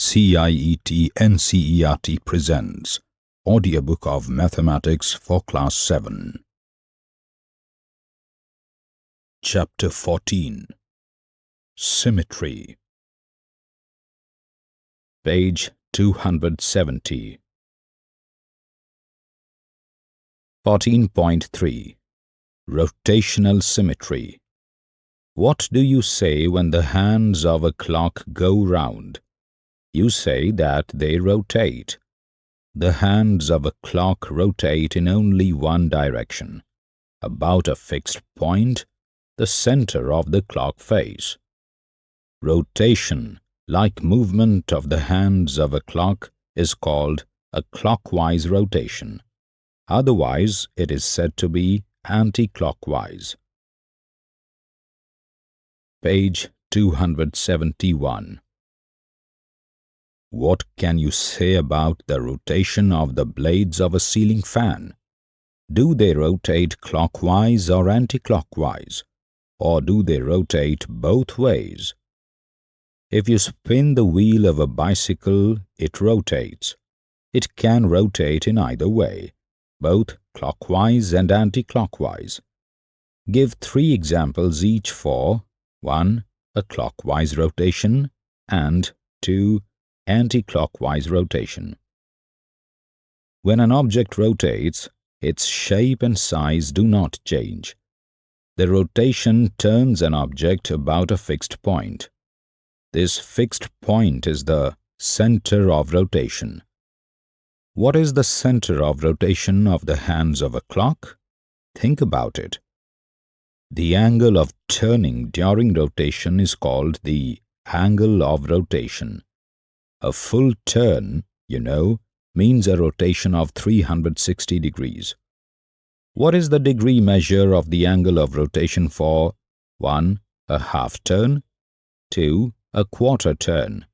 CIET NCERT presents Audiobook of Mathematics for Class 7. Chapter 14 Symmetry. Page 270 14.3 Rotational Symmetry. What do you say when the hands of a clock go round? You say that they rotate. The hands of a clock rotate in only one direction, about a fixed point, the center of the clock face. Rotation, like movement of the hands of a clock, is called a clockwise rotation. Otherwise, it is said to be anti-clockwise. Page 271 What can you say about the rotation of the blades of a ceiling fan? Do they rotate clockwise or anti-clockwise? Or do they rotate both ways? If you spin the wheel of a bicycle, it rotates. It can rotate in either way both clockwise and anti-clockwise. Give three examples each for 1. A clockwise rotation and 2. Anti-clockwise rotation. When an object rotates, its shape and size do not change. The rotation turns an object about a fixed point. This fixed point is the center of rotation. What is the center of rotation of the hands of a clock? Think about it. The angle of turning during rotation is called the angle of rotation. A full turn, you know, means a rotation of 360 degrees. What is the degree measure of the angle of rotation for 1. A half turn 2. A quarter turn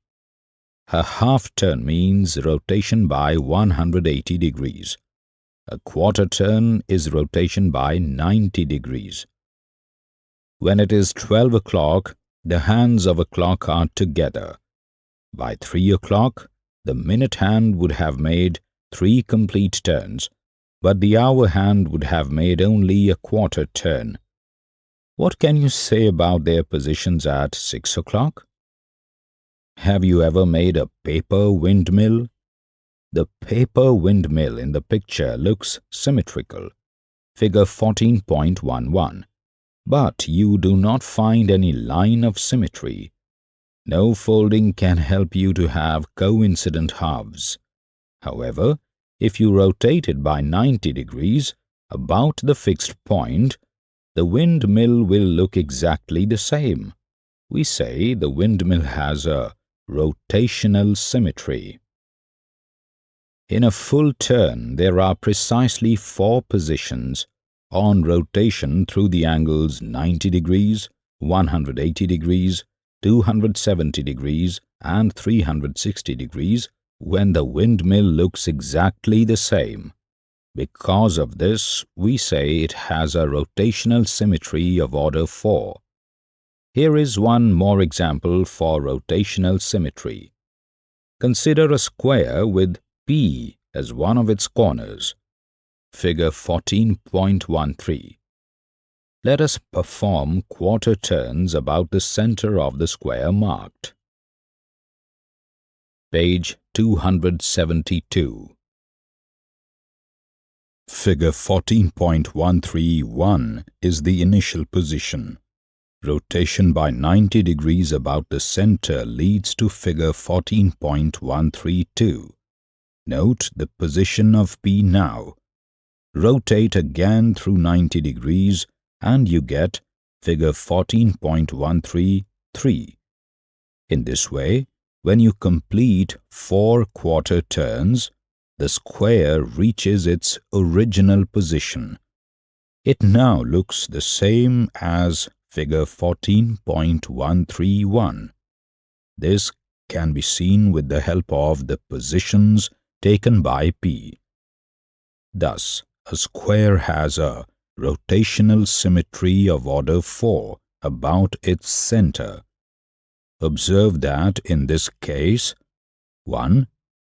a half turn means rotation by 180 degrees. A quarter turn is rotation by 90 degrees. When it is 12 o'clock, the hands of a clock are together. By 3 o'clock, the minute hand would have made three complete turns, but the hour hand would have made only a quarter turn. What can you say about their positions at 6 o'clock? Have you ever made a paper windmill? The paper windmill in the picture looks symmetrical, figure 14.11, but you do not find any line of symmetry. No folding can help you to have coincident halves. However, if you rotate it by 90 degrees, about the fixed point, the windmill will look exactly the same. We say the windmill has a Rotational symmetry In a full turn, there are precisely four positions on rotation through the angles 90 degrees, 180 degrees, 270 degrees and 360 degrees when the windmill looks exactly the same. Because of this, we say it has a rotational symmetry of order 4. Here is one more example for rotational symmetry. Consider a square with P as one of its corners. Figure 14.13. Let us perform quarter turns about the center of the square marked. Page 272. Figure 14.131 is the initial position. Rotation by 90 degrees about the center leads to figure 14.132. Note the position of P now. Rotate again through 90 degrees and you get figure 14.133. In this way, when you complete four quarter turns, the square reaches its original position. It now looks the same as figure 14.131. This can be seen with the help of the positions taken by P. Thus, a square has a rotational symmetry of order 4 about its center. Observe that in this case, 1.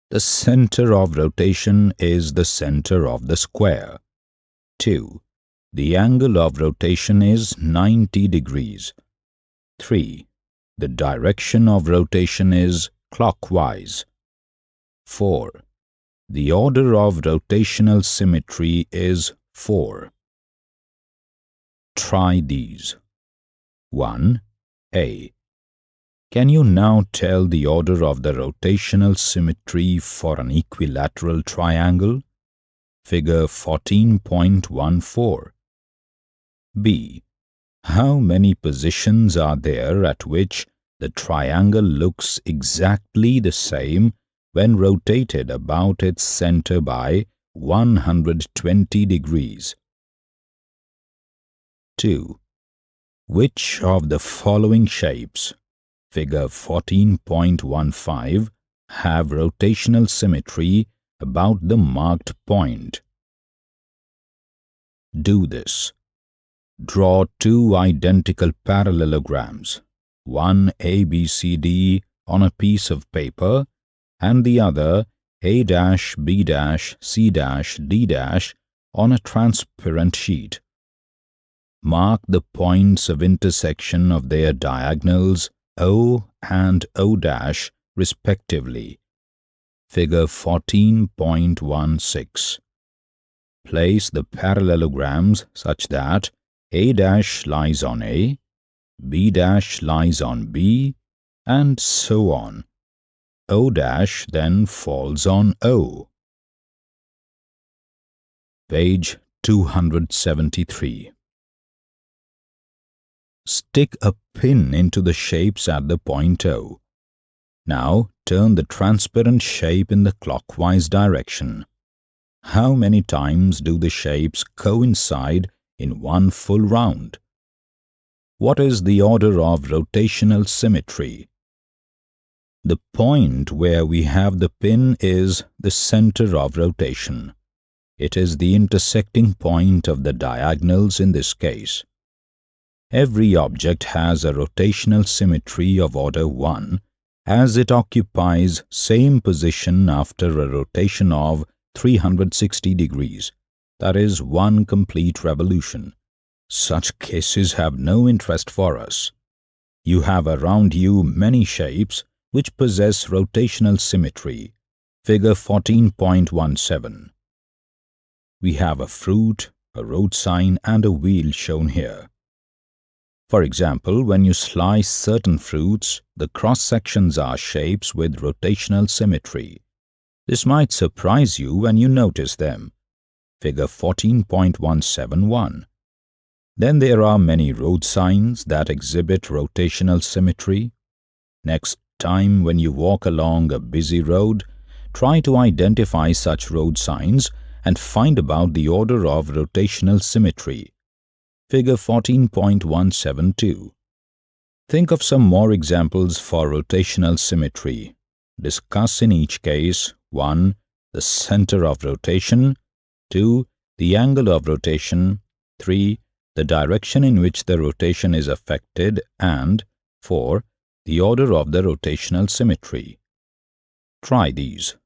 The center of rotation is the center of the square. 2. The angle of rotation is 90 degrees. 3. The direction of rotation is clockwise. 4. The order of rotational symmetry is 4. Try these. 1. A. Can you now tell the order of the rotational symmetry for an equilateral triangle? Figure 14.14. B. How many positions are there at which the triangle looks exactly the same when rotated about its center by 120 degrees? 2. Which of the following shapes figure 14.15 have rotational symmetry about the marked point. Do this. Draw two identical parallelograms, one ABCD on a piece of paper and the other A-B-C-D- on a transparent sheet. Mark the points of intersection of their diagonals O and O dash respectively. Figure 14.16. Place the parallelograms such that A dash lies on A, B dash lies on B, and so on. O dash then falls on O. Page 273 Stick a pin into the shapes at the point O. Now turn the transparent shape in the clockwise direction. How many times do the shapes coincide in one full round? What is the order of rotational symmetry? The point where we have the pin is the center of rotation. It is the intersecting point of the diagonals in this case. Every object has a rotational symmetry of order 1 as it occupies same position after a rotation of 360 degrees, that is one complete revolution. Such cases have no interest for us. You have around you many shapes which possess rotational symmetry. Figure 14.17. We have a fruit, a road sign and a wheel shown here. For example, when you slice certain fruits, the cross-sections are shapes with rotational symmetry. This might surprise you when you notice them. Figure 14.171. Then there are many road signs that exhibit rotational symmetry. Next time when you walk along a busy road, try to identify such road signs and find about the order of rotational symmetry. Figure 14.172. Think of some more examples for rotational symmetry. Discuss in each case 1. The center of rotation 2. The angle of rotation 3. The direction in which the rotation is affected and 4. The order of the rotational symmetry. Try these.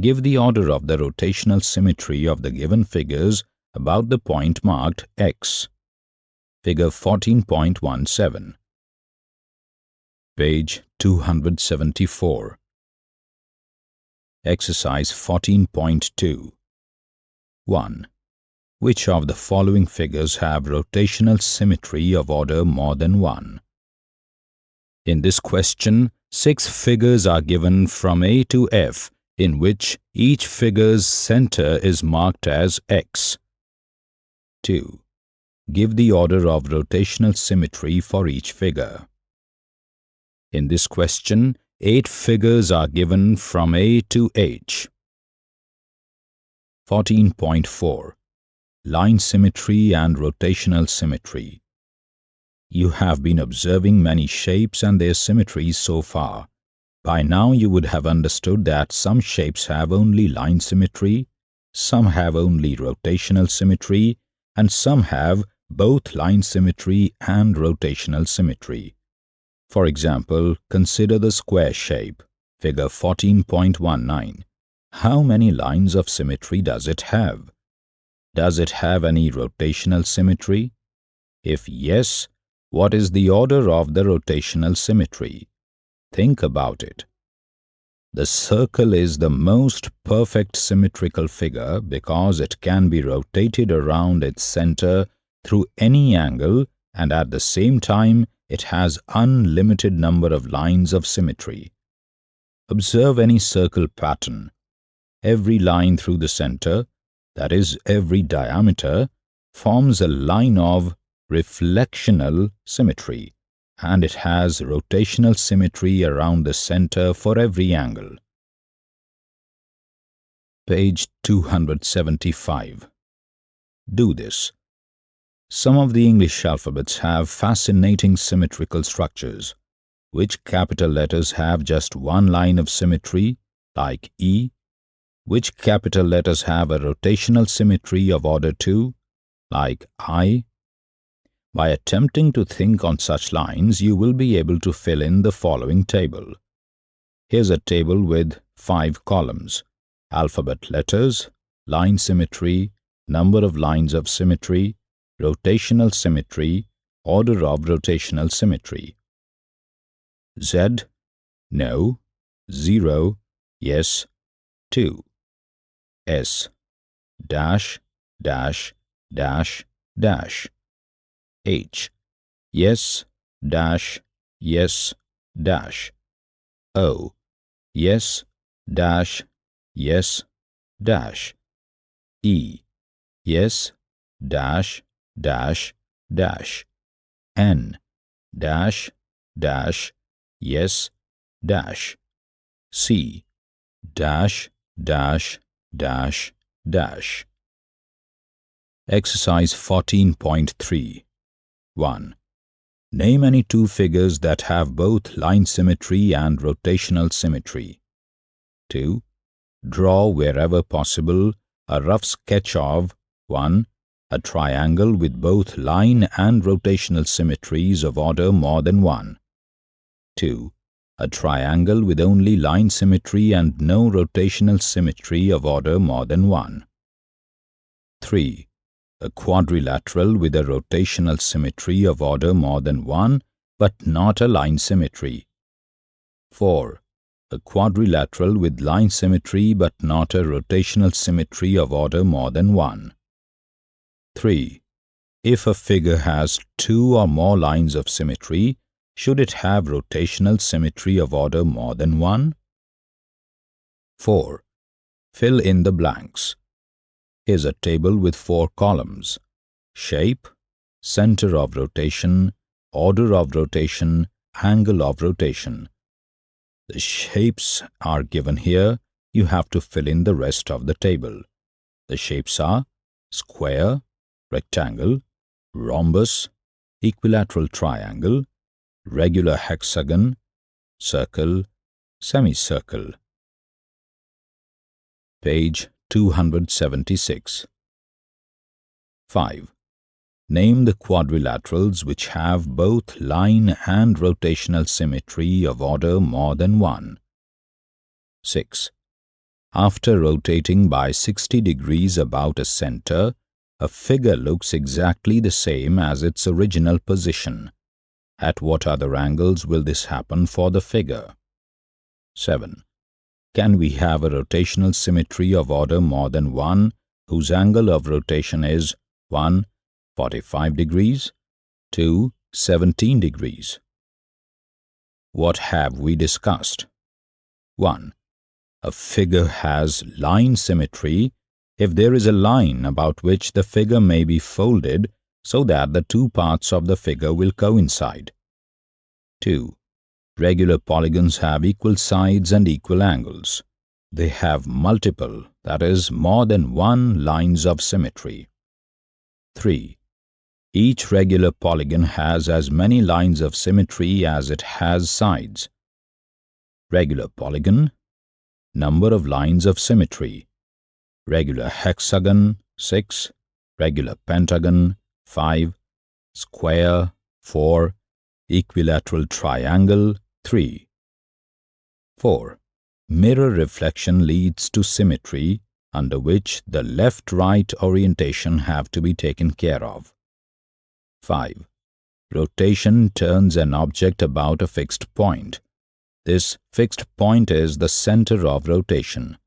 Give the order of the rotational symmetry of the given figures about the point marked X figure 14.17. Page 274. Exercise 14.2 1. Which of the following figures have rotational symmetry of order more than 1? In this question, six figures are given from A to F in which each figure's center is marked as X. 2. Give the order of rotational symmetry for each figure. In this question, eight figures are given from A to H. 14.4 Line Symmetry and Rotational Symmetry You have been observing many shapes and their symmetries so far. By now you would have understood that some shapes have only line symmetry, some have only rotational symmetry, and some have both line symmetry and rotational symmetry. For example, consider the square shape. Figure 14.19. How many lines of symmetry does it have? Does it have any rotational symmetry? If yes, what is the order of the rotational symmetry? Think about it. The circle is the most perfect symmetrical figure because it can be rotated around its center through any angle and at the same time it has unlimited number of lines of symmetry. Observe any circle pattern. Every line through the center, that is every diameter, forms a line of reflectional symmetry and it has rotational symmetry around the center for every angle. Page 275. Do this. Some of the English alphabets have fascinating symmetrical structures. Which capital letters have just one line of symmetry, like E? Which capital letters have a rotational symmetry of order 2, like I? By attempting to think on such lines, you will be able to fill in the following table. Here's a table with five columns. Alphabet letters, line symmetry, number of lines of symmetry, rotational symmetry, order of rotational symmetry. Z, no, 0, yes, 2. S, dash, dash, dash, dash. H, yes, dash, yes, dash. O, yes, dash, yes, dash. E, yes, dash, dash, dash. N, dash, dash, yes, dash. C, dash, dash, dash, dash. Exercise 14.3 1. Name any two figures that have both line symmetry and rotational symmetry. 2. Draw wherever possible a rough sketch of 1. A triangle with both line and rotational symmetries of order more than 1. 2. A triangle with only line symmetry and no rotational symmetry of order more than 1. 3 a quadrilateral with a rotational symmetry of order more than 1 but not a line symmetry. 4. A quadrilateral with line symmetry but not a rotational symmetry of order more than 1. 3. If a figure has two or more lines of symmetry, should it have rotational symmetry of order more than 1? 4. Fill in the blanks Here's a table with four columns. Shape, center of rotation, order of rotation, angle of rotation. The shapes are given here. You have to fill in the rest of the table. The shapes are square, rectangle, rhombus, equilateral triangle, regular hexagon, circle, semicircle. Page 276. 5. Name the quadrilaterals which have both line and rotational symmetry of order more than 1. 6. After rotating by 60 degrees about a center, a figure looks exactly the same as its original position. At what other angles will this happen for the figure? 7. Can we have a rotational symmetry of order more than 1 whose angle of rotation is 1. 45 degrees, 2. 17 degrees? What have we discussed? 1. A figure has line symmetry if there is a line about which the figure may be folded so that the two parts of the figure will coincide. 2. Regular polygons have equal sides and equal angles. They have multiple, that is, more than one lines of symmetry. 3. Each regular polygon has as many lines of symmetry as it has sides. Regular polygon, number of lines of symmetry. Regular hexagon, 6. Regular pentagon, 5. Square, 4. Equilateral triangle, 3. 4. mirror reflection leads to symmetry under which the left-right orientation have to be taken care of. 5. Rotation turns an object about a fixed point. This fixed point is the center of rotation.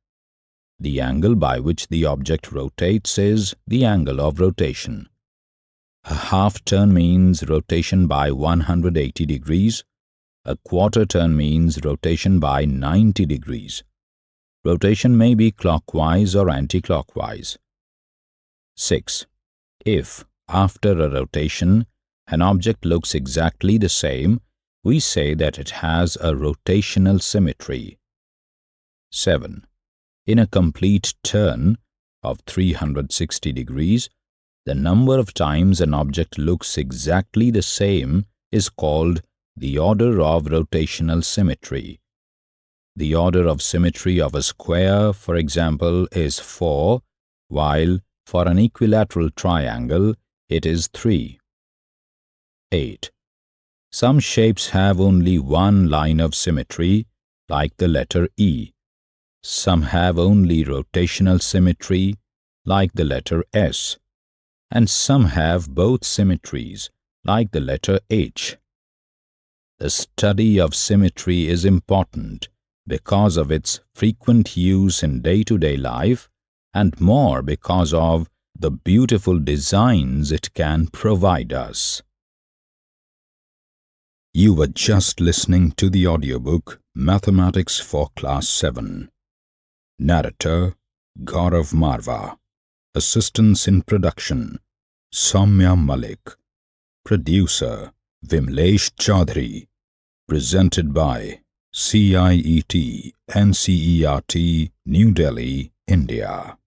The angle by which the object rotates is the angle of rotation. A half turn means rotation by 180 degrees. A quarter turn means rotation by 90 degrees. Rotation may be clockwise or anti-clockwise. 6. If, after a rotation, an object looks exactly the same, we say that it has a rotational symmetry. 7. In a complete turn of 360 degrees, the number of times an object looks exactly the same is called the order of rotational symmetry. The order of symmetry of a square, for example, is 4, while for an equilateral triangle it is 3. 8. Some shapes have only one line of symmetry, like the letter E. Some have only rotational symmetry, like the letter S and some have both symmetries, like the letter H. The study of symmetry is important because of its frequent use in day-to-day -day life and more because of the beautiful designs it can provide us. You were just listening to the audiobook Mathematics for Class 7. Narrator Gaurav Marva Assistance in Production Soumya Malik. Producer Vimlesh Chaudhary. Presented by CIET NCERT New Delhi, India